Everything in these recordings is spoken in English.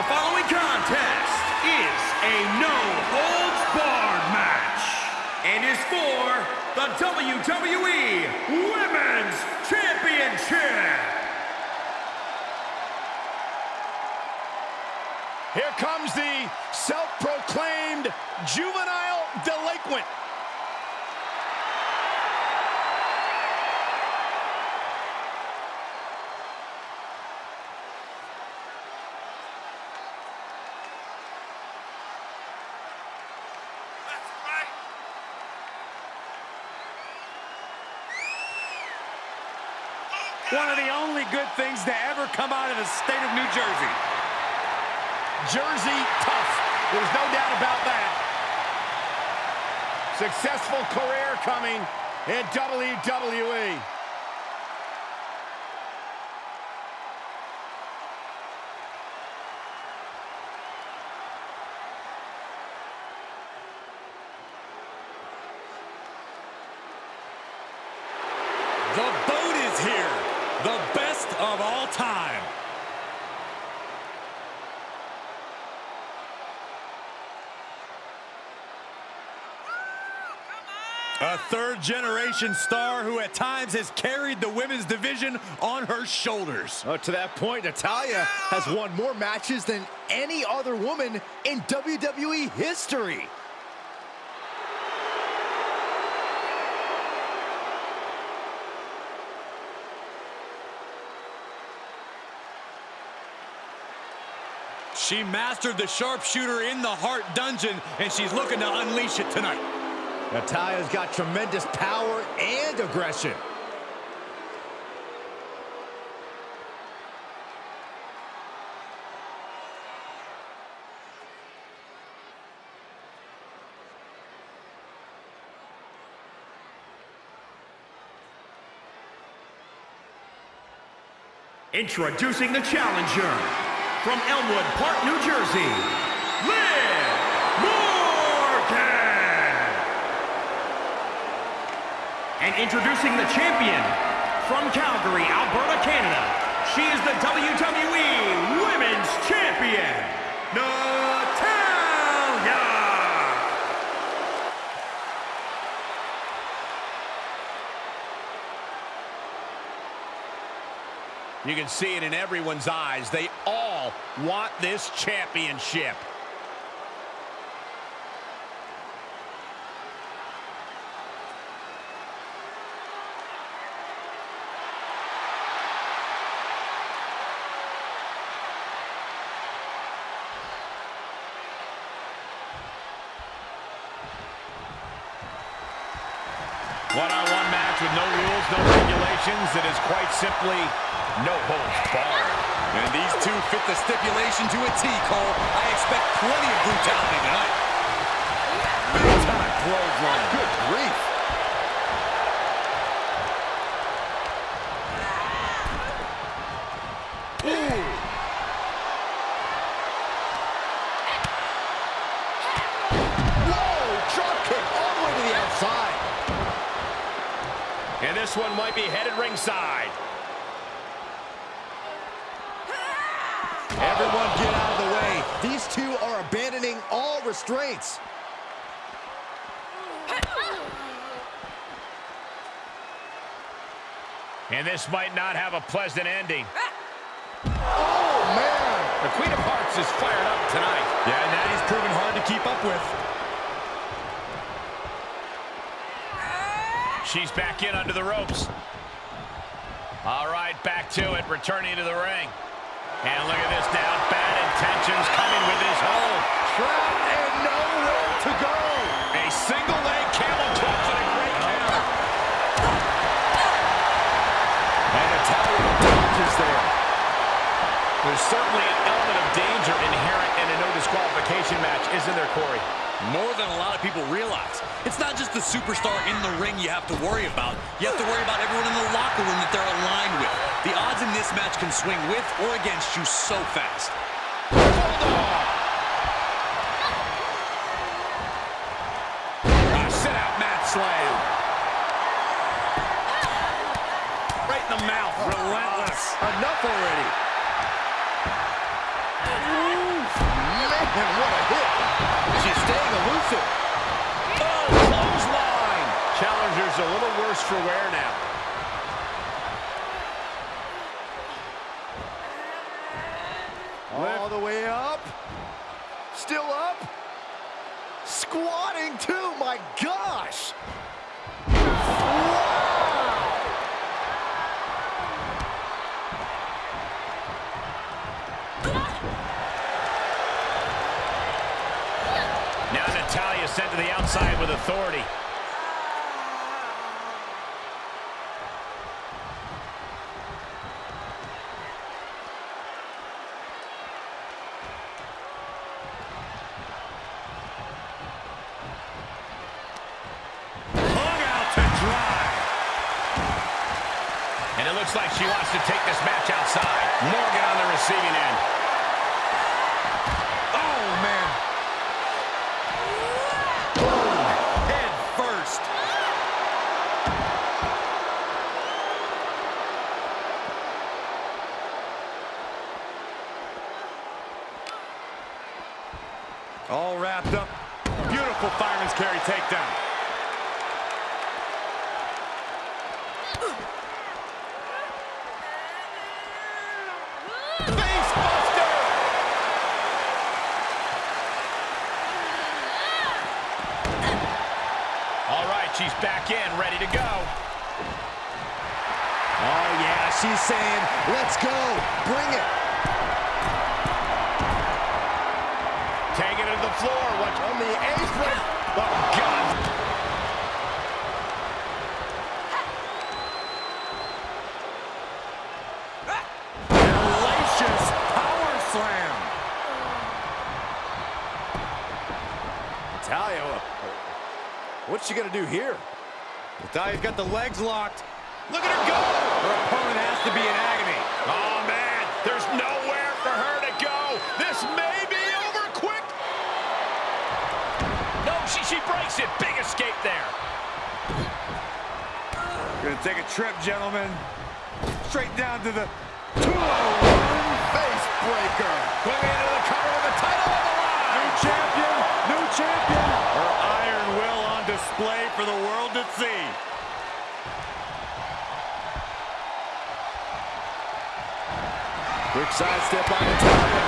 The following contest is a no-holds-barred match and is for the WWE Women's Championship. Here comes the self-proclaimed juvenile delinquent. One of the only good things to ever come out of the state of New Jersey. Jersey tough. There's no doubt about that. Successful career coming in WWE. The. The best of all time. A third generation star who at times has carried the women's division on her shoulders. Oh, to that point, Natalya has won more matches than any other woman in WWE history. She mastered the sharpshooter in the Hart Dungeon, and she's looking to unleash it tonight. Natalya's got tremendous power and aggression. Introducing the challenger from Elmwood Park, New Jersey, Liv Morgan. And introducing the champion from Calgary, Alberta, Canada. She is the WWE Women's Champion, Natalya. You can see it in everyone's eyes. They all want this championship. One-on-one match with no rules, no regulations. It is quite simply no holds barred. And these two fit the stipulation to a T, Cole. I expect plenty of brutality tonight. Big time clothesline. Good grief. Ooh. Whoa, drop kick all the way to the outside. And this one might be headed ringside. Everyone get out of the way. These two are abandoning all restraints. And this might not have a pleasant ending. Oh, man. The Queen of Hearts is fired up tonight. Yeah, and Natty's proven hard to keep up with. She's back in under the ropes. All right, back to it, returning to the ring. And look at this now, bad intentions coming with this hold. Trapped and nowhere to go. A single leg camel clutch and a great oh. counter. And Natalya dodges there. There's certainly an element of danger inherent in a no disqualification match, isn't there, Corey? More than a lot of people realize. It's not just the superstar in the ring you have to worry about. You have to worry about everyone in the locker room that they're aligned with. The odds in this match can swing with or against you so fast. A sit-out mat slam. Right in the mouth, relentless. Enough already. And what a hit. She's staying elusive. Oh, clothesline. Challenger's a little worse for wear now. My gosh. Now Natalya sent to the outside with authority. Hung out to dry. And it looks like she wants to take this match outside. Morgan on the receiving end. Oh, man. Boom. Head first. All wrapped up. Beautiful fireman's carry takedown. Face buster. All right, she's back in, ready to go. Oh, yeah, she's saying, let's go. Bring it. Taking it to the floor. Watch On the apron. Oh, God. Hellacious power slam. Natalya, what's she gonna do here? Natalya's got the legs locked. Look at her go. Her opponent has to be in agony. Oh, man. There's nowhere for her to go. This may be over quick. No, she, she breaks it. Big escape there. Gonna take a trip, gentlemen. Straight down to the 201. Face breaker. Moving into the cover with the title on the line. New champion, new champion. Her iron will on display for the world to see. Quick sidestep on Natalya.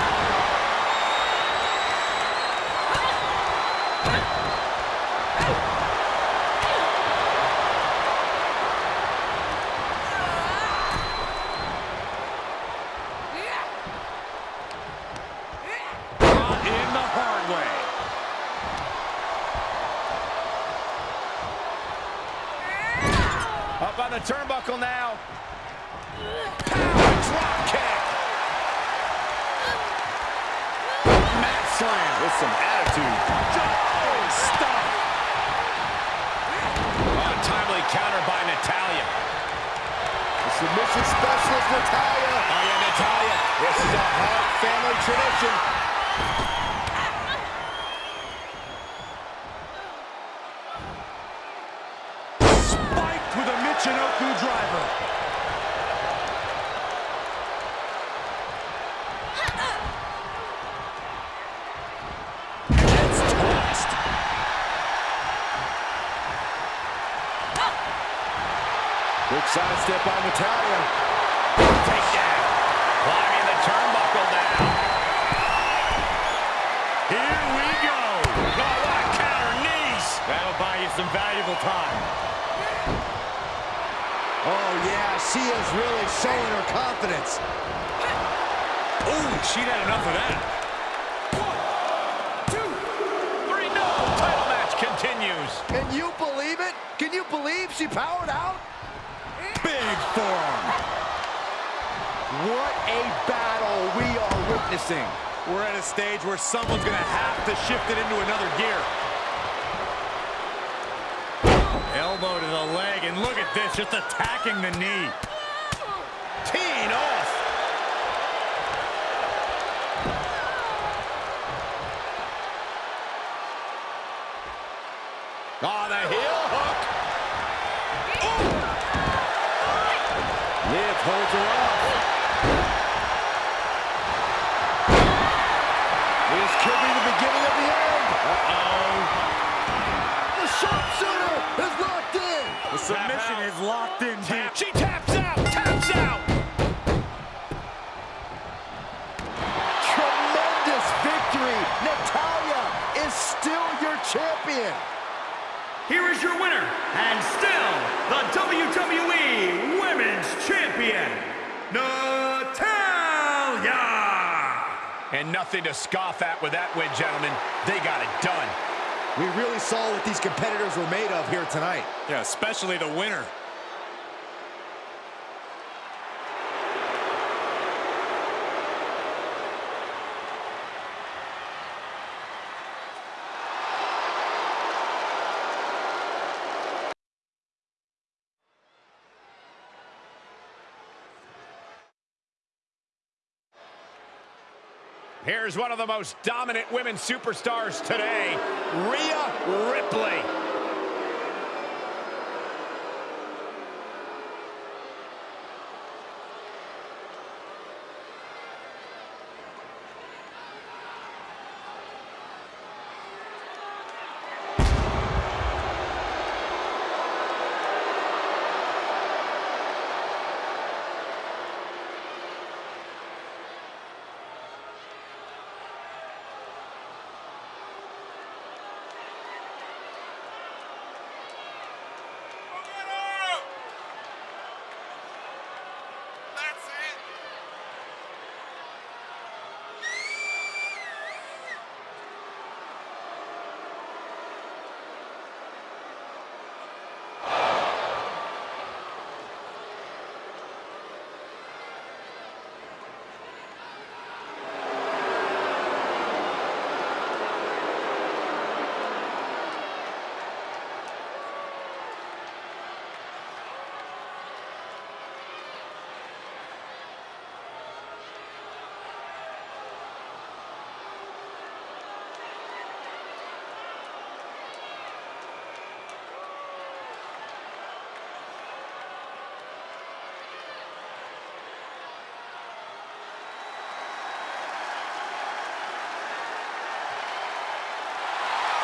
Caught in the hard way. Up on the turnbuckle now. Power drop kick. Mat slam with some attitude. Oh, stop. Untimely counter by Natalya. The submission specialist, Natalya. Oh, yeah, Natalya. This is a Hart family tradition. Spiked with a Michinoku driver. Gets tossed. Quick sidestep on Natalya. Takedown. Climbing the turnbuckle now. Here we go. Oh, what a counter knees. That'll buy you some valuable time. Oh, yeah, she is really showing her confidence. Ooh, she'd had enough of that. Three, no. Title match continues. Can you believe it? Can you believe she powered out? Big forearm. What a battle we are witnessing. We're at a stage where someone's going to have to shift it into another gear. Elbow to the leg, and look at this, just attacking the knee. is locked in She taps out, taps out. Tremendous victory. Natalya is still your champion. Here is your winner, and still the WWE Women's Champion, Natalya. And nothing to scoff at with that win, gentlemen. They got it done. We really saw what these competitors were made of here tonight. Yeah, especially the winner. Here's one of the most dominant women superstars today, Rhea Ripley.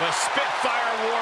The Spitfire Warrior.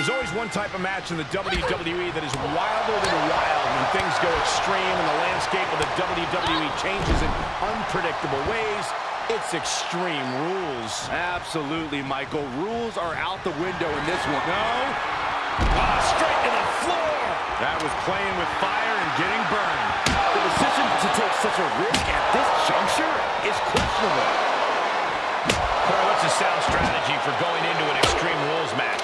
There's always one type of match in the WWE that is wilder than wild when things go extreme and the landscape of the WWE changes in unpredictable ways. It's Extreme Rules. Absolutely, Michael. Rules are out the window in this one. No. Ah, straight to the floor. That was playing with fire and getting burned. The decision to take such a risk at this juncture is questionable. Corey, what's a sound strategy for going into an Extreme Rules match?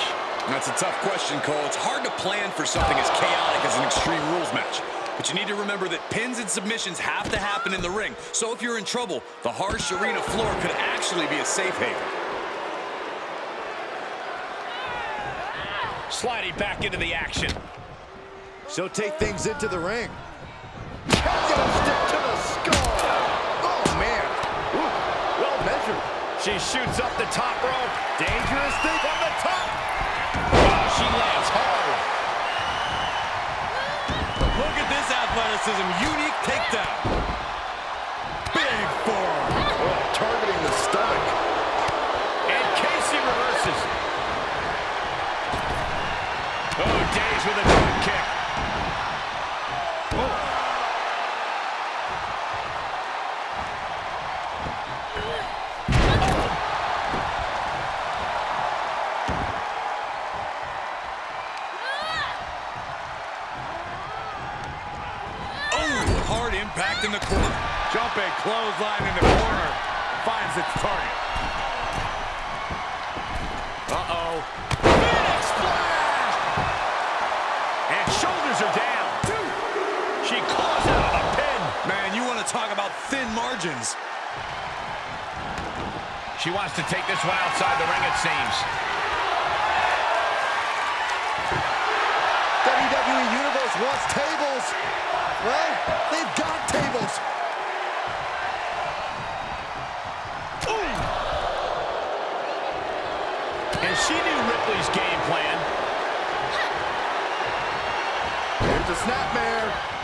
That's a tough question, Cole. It's hard to plan for something as chaotic as an Extreme Rules match. But you need to remember that pins and submissions have to happen in the ring. So if you're in trouble, the harsh arena floor could actually be a safe haven. Sliding back into the action. She'll take things into the ring. Stick to the skull. Oh, well measured. She shoots up the top rope. Dangerous thing From the top. She lands hard. Look at this athleticism. Unique takedown. Big forearm. Oh, targeting the stomach. And Kacy reverses. Oh, Days with a clothesline in the corner finds its target. Uh-oh. Phoenix splash! And shoulders are down. She claws out of pin. Man, you want to talk about thin margins. She wants to take this one outside the ring, it seems. WWE Universe wants tables. Well, they've got tables. And she knew Ripley's game plan. Here's the snapmare.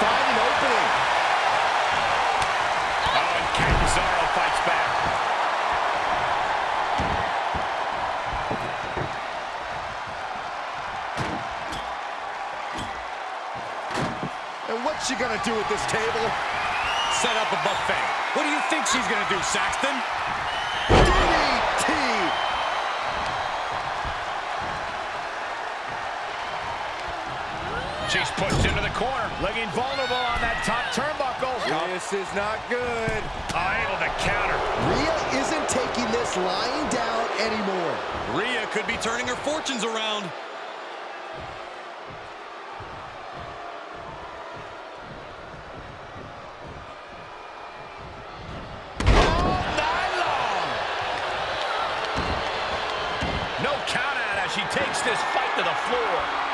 Find an opening. Oh, and Catanzaro fights back. And what's she gonna do at this table? Set up a buffet. What do you think she's going to do, Saxton? She's pushed into the corner. Looking vulnerable on that top turnbuckle. This is not good. Unable to counter. Rhea isn't taking this lying down anymore. Rhea could be turning her fortunes around. night long. No count out as she takes this fight to the floor.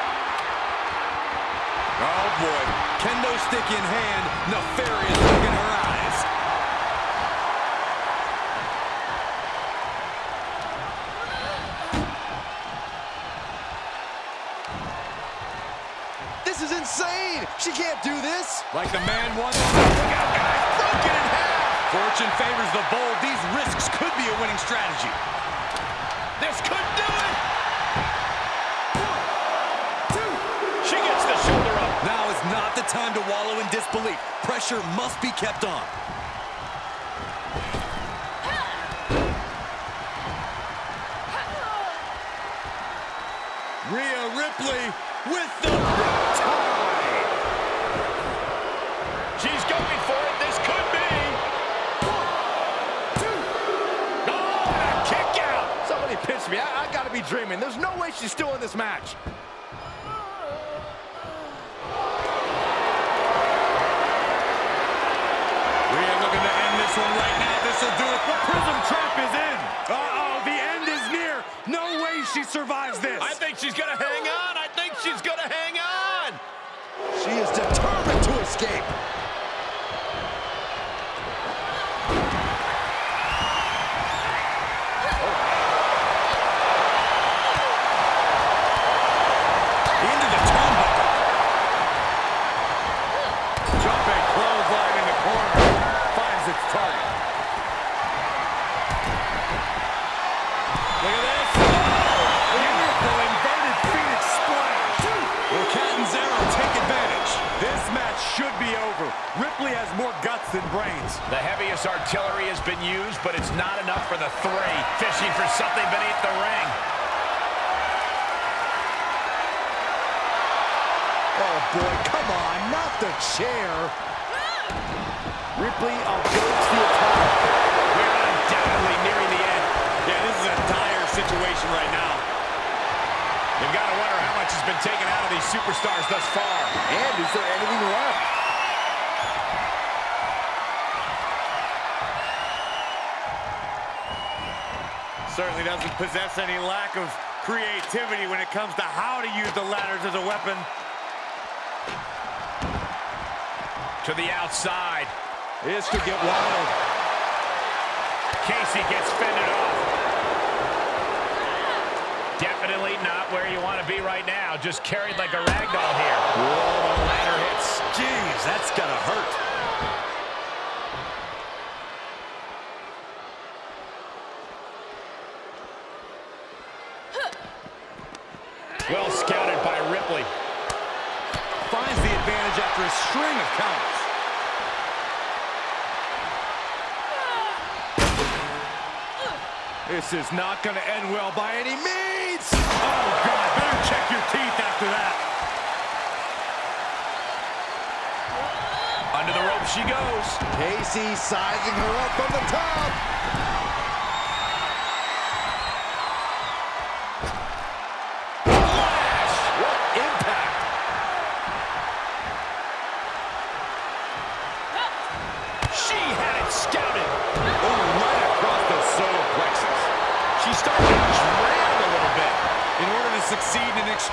Oh, boy. Kendo stick in hand, nefarious look in her eyes. This is insane! She can't do this! Like the man once said, look out, guys, broken in half. Fortune favors the bold. These risks could be a winning strategy. This could do it. She gets the shoulder up. Now is not the time to wallow in disbelief. Pressure must be kept on. Rhea Ripley with the Somebody me. I, I gotta be dreaming. There's no way she's still in this match. Rhea looking to end this one right now. This will do it. The Prism Trap is in. Uh-oh, the end is near. No way she survives this. I think she's going lack of creativity when it comes to how to use the ladders as a weapon. To the outside. This could get wild. Kacy gets fended off. Definitely not where you want to be right now. Just carried like a rag doll here. Whoa, ladder hits. Jeez, that's gonna hurt. Well scouted by Ripley. Finds the advantage after a string of counters. This is not going to end well by any means. Oh, God, better check your teeth after that. Under the rope she goes. Kacy sizing her up from the top.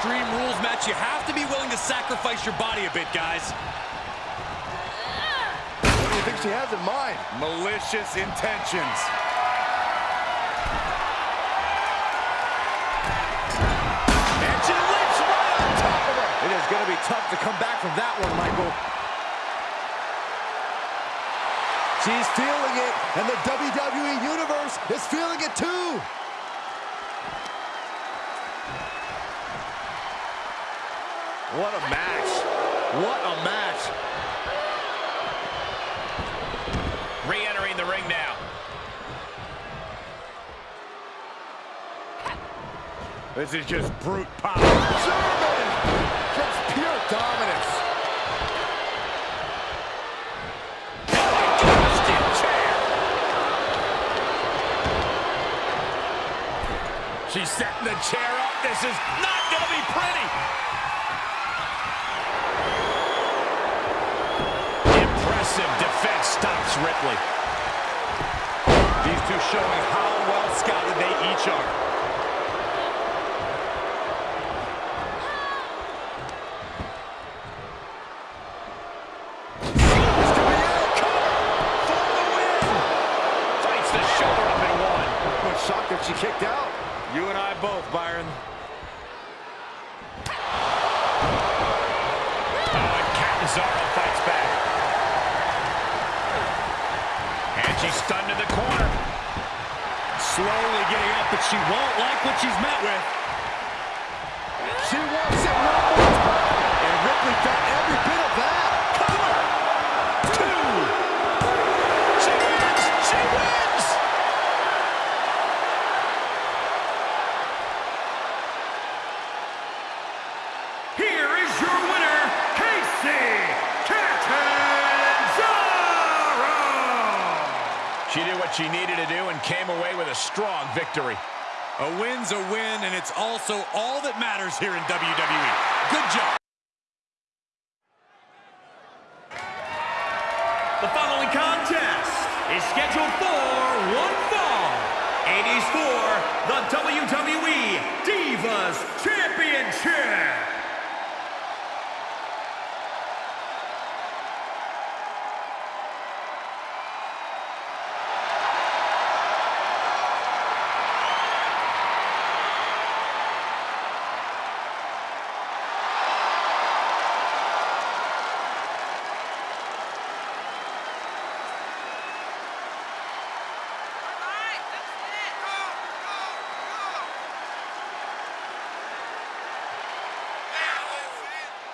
Extreme Rules match, you have to be willing to sacrifice your body a bit, guys. What do you think she has in mind? Malicious intentions. And she leaps right on top of her. It is going to be tough to come back from that one, Michael. She's feeling it, and the WWE Universe is feeling it too. What a match. What a match. Re-entering the ring now. This is just brute power. German! Just pure dominance. She's setting the chair up. This is not going to be pretty. Stops Ripley. These two showing how well scouted they each are. Fights the shoulder up and one. I'm shocked that she kicked out. You and I both, Byron. Oh, and Catanzaro fights back. And she's stunned in the corner. Slowly getting up, but she won't like what she's met with. Victory. A win's a win, and it's also all that matters here in WWE. Good job.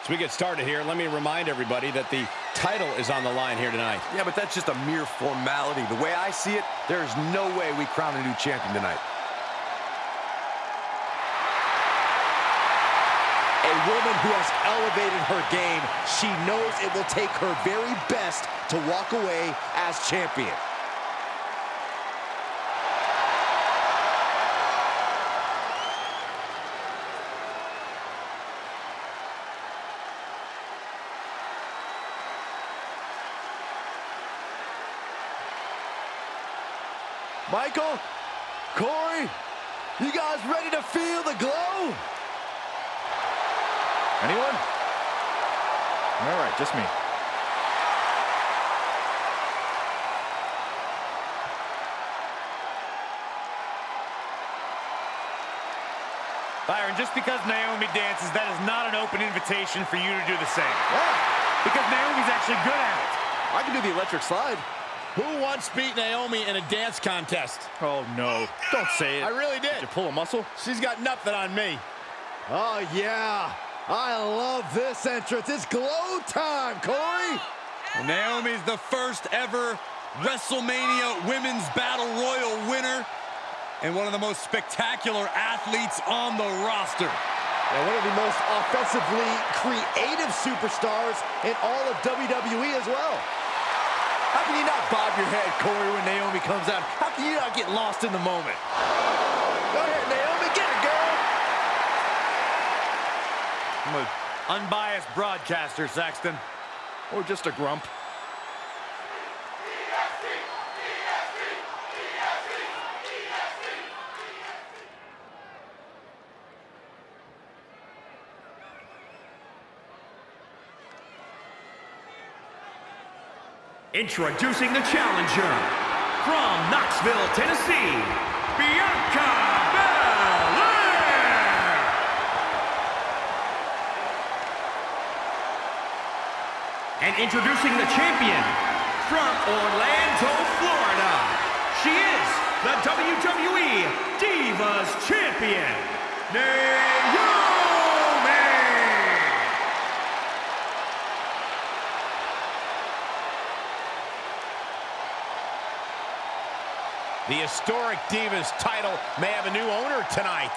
As we get started here, let me remind everybody that the title is on the line here tonight. Yeah, but that's just a mere formality. The way I see it, there's no way we crown a new champion tonight. A woman who has elevated her game. She knows it will take her very best to walk away as champion. Michael, Corey, you guys ready to feel the glow? Anyone? All right, just me. Byron, just because Naomi dances, that is not an open invitation for you to do the same. Why? Because Naomi's actually good at it. I can do the electric slide. Who once beat Naomi in a dance contest? Oh, no. Don't say it. I really did. Did you pull a muscle? She's got nothing on me. Oh, yeah. I love this entrance. It's glow time, Corey. Well, Naomi's the first ever WrestleMania Women's Battle Royal winner and one of the most spectacular athletes on the roster. And one of the most offensively creative superstars in all of WWE as well. How can you not bob your head, Corey, when Naomi comes out? How can you not get lost in the moment? Go ahead, Naomi. Get it, girl. I'm an unbiased broadcaster, Saxton. Or just a grump? Introducing the challenger from Knoxville, Tennessee, Bianca Belair. And introducing the champion from Orlando, Florida. She is the WWE Divas Champion, Naomi. The historic Divas title may have a new owner tonight.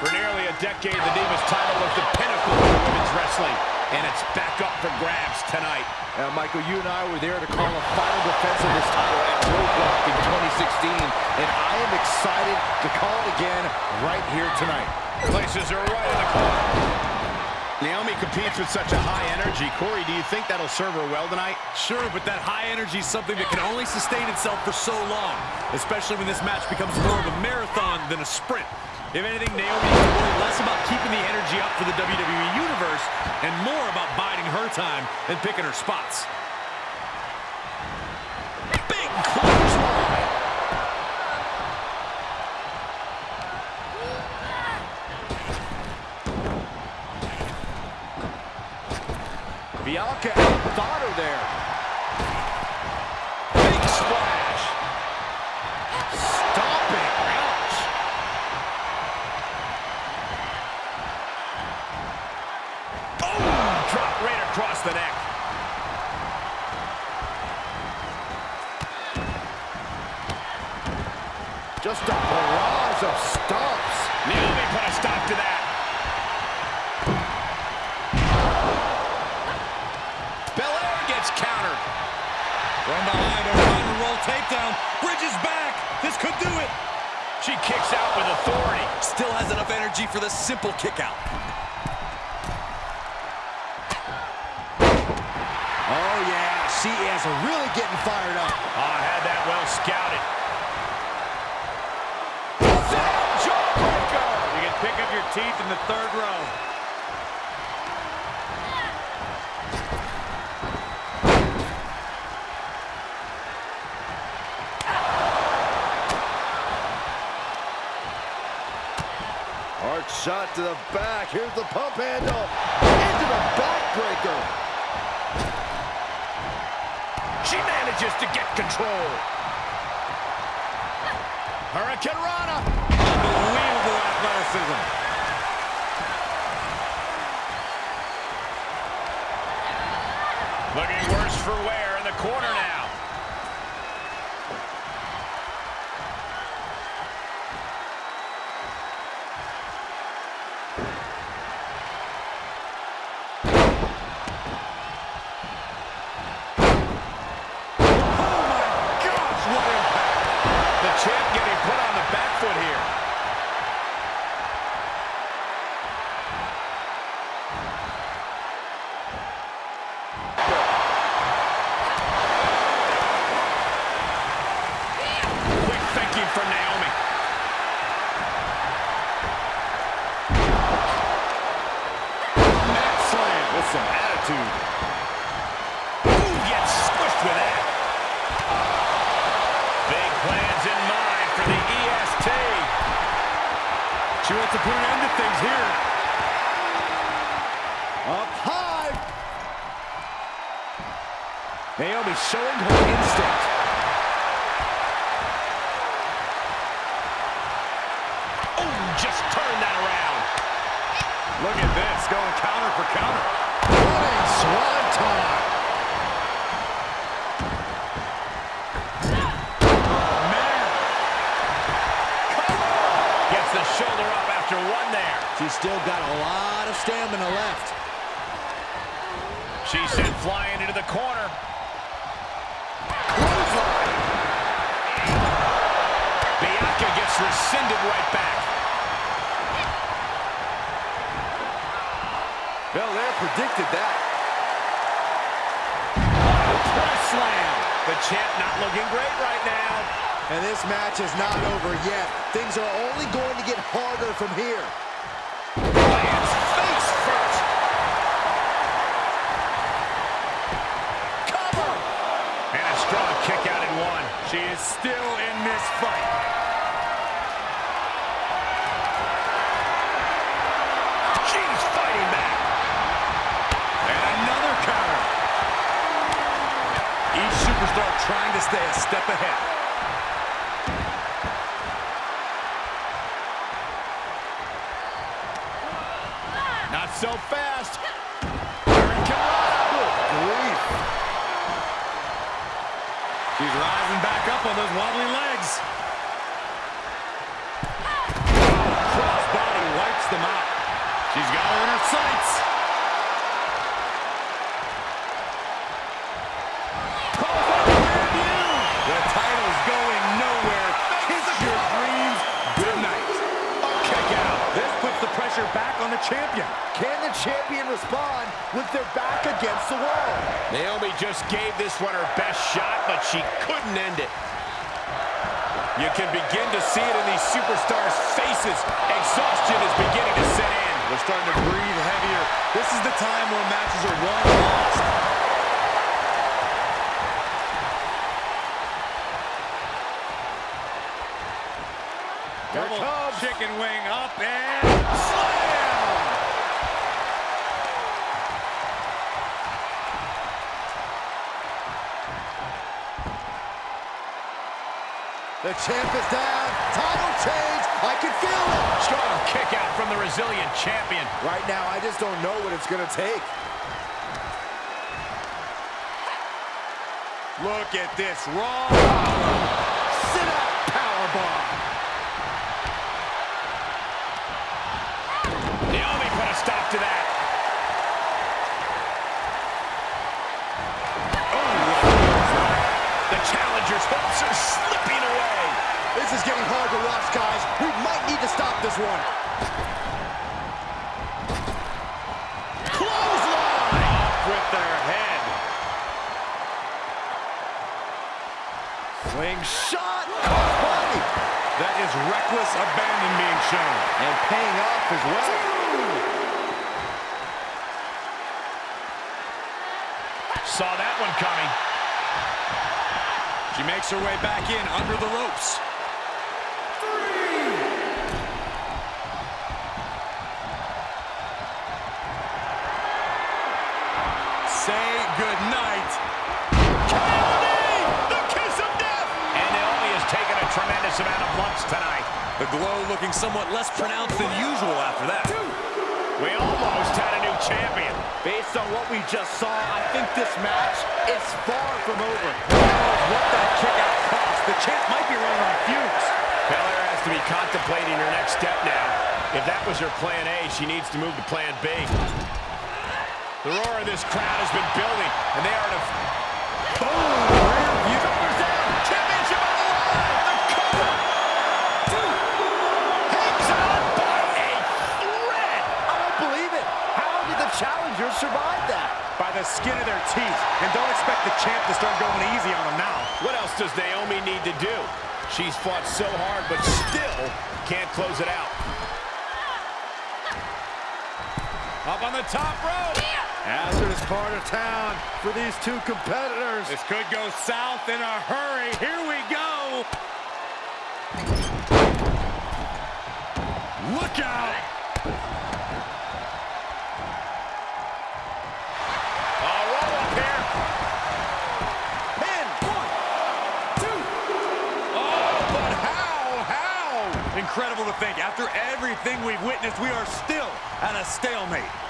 For nearly a decade, the Divas title was the pinnacle of women's wrestling, and it's back up for grabs tonight. Now, Michael, you and I were there to call a final defense of this title at Roadblock in 2016, and I am excited to call it again right here tonight. Places are right in the corner. Naomi competes with such a high energy. Corey, do you think that'll serve her well tonight? Sure, but that high energy is something that can only sustain itself for so long, especially when this match becomes more of a marathon than a sprint. If anything, Naomi can worry less about keeping the energy up for the WWE Universe and more about biding her time and picking her spots. Do it. She kicks out with authority. Still has enough energy for the simple kick out. Oh, yeah. She is really getting fired up. Oh, had that well scouted. Jawbreaker. You can pick up your teeth in the third row. Shot to the back. Here's the pump handle. Into the backbreaker. She manages to get control. Hurricane Rana. Unbelievable athleticism. Looking worse for wear in the corner now. The shoulder up after one there. She's still got a lot of stamina left. She sent flying into the corner. Bianca gets rescinded right back. Belair predicted that. Press slam. The champ not looking great right now. And this match is not over yet. Things are only going to get harder from here. Lands face first. Cover! And a strong kick out in one. she is still in this fight. She's fighting back. And another counter. Each superstar trying to stay a step ahead. So fast. She's rising back up on those wobbly legs. Crossbody wipes them out. She's got her in her sights. The title's going nowhere. Kiss your dreams goodnight. Kick out. This puts the pressure back on the champion. Can the champion respond with their back against the wall? Naomi just gave this one her best shot, but she couldn't end it. You can begin to see it in these superstars' faces. Exhaustion is beginning to set in. They're starting to breathe heavier. This is the time where matches are won and lost. Double chicken wing up and slam! The champ is down. Title change. I can feel it. Strong kick out from the resilient champion. Right now, I just don't know what it's going to take. Look at this raw. Sit out powerbomb. Naomi put a stop to that. Is getting hard to watch, guys. We might need to stop this one. Clothesline! Off with their head. Slingshot. Body. That is reckless abandon being shown. And paying off as well. Saw that one coming. She makes her way back in under the ropes. Tremendous amount of lumps tonight. The glow looking somewhat less pronounced than usual after that. We almost had a new champion. Based on what we just saw, I think this match is far from over. What that kick out cost? The champ might be running on fumes. Belair has to be contemplating her next step now. If that was her plan A, she needs to move to plan B. The roar of this crowd has been building, and they are a... Boom! The challengers survive that? By the skin of their teeth. And don't expect the champ to start going easy on them now. What else does Naomi need to do? She's fought so hard, but still can't close it out. Up on the top rope. Hazardous part of town for these two competitors. This could go south in a hurry. Here we go. Look out! Think, after everything we've witnessed, we are still at a stalemate.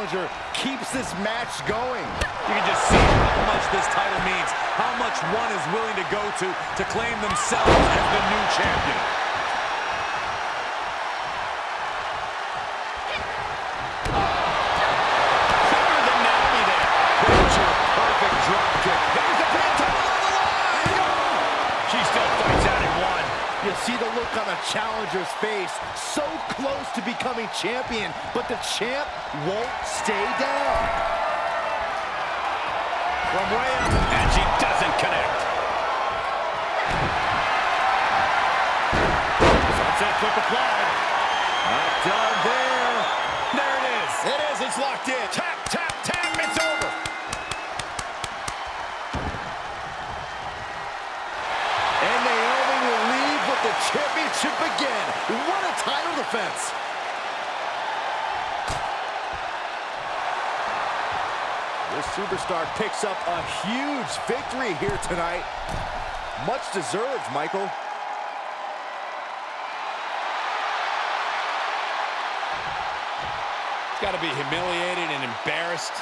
Challenger keeps this match going. You can just see how much this title means, how much one is willing to go to to claim themselves as the new champion. Look on the challenger's face. So close to becoming champion, but the champ won't stay down. From way up. And she doesn't connect. Sunset flip applied. Not done. There title defense. This superstar picks up a huge victory here tonight. Much deserved, Michael. It's Got to be humiliated and embarrassed.